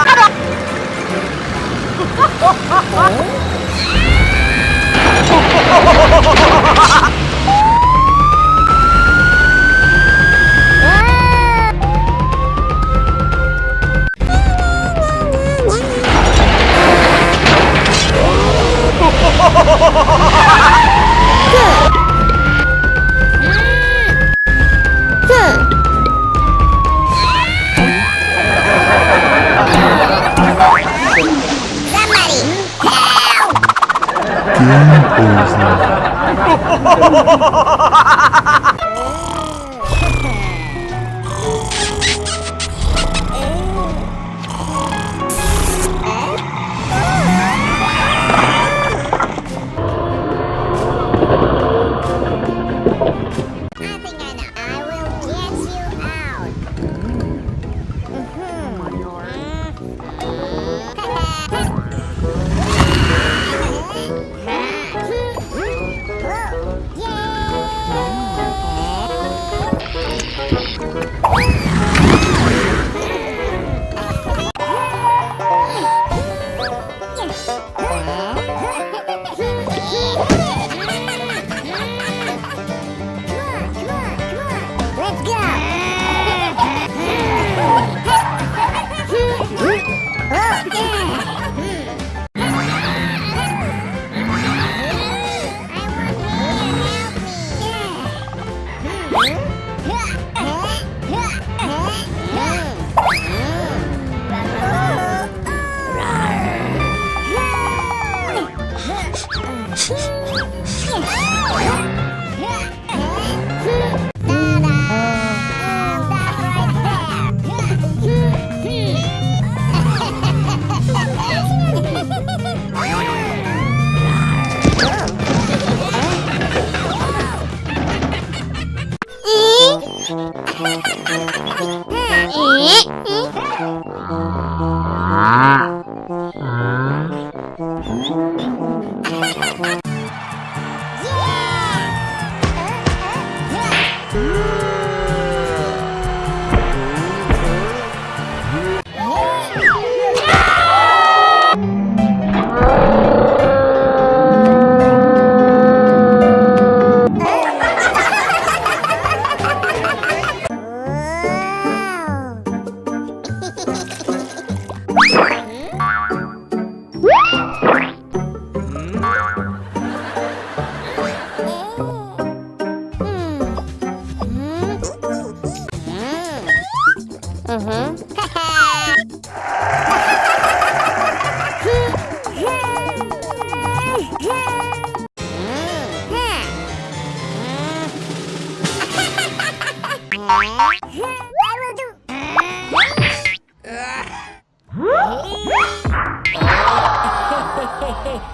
I you. Ah.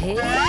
Hey.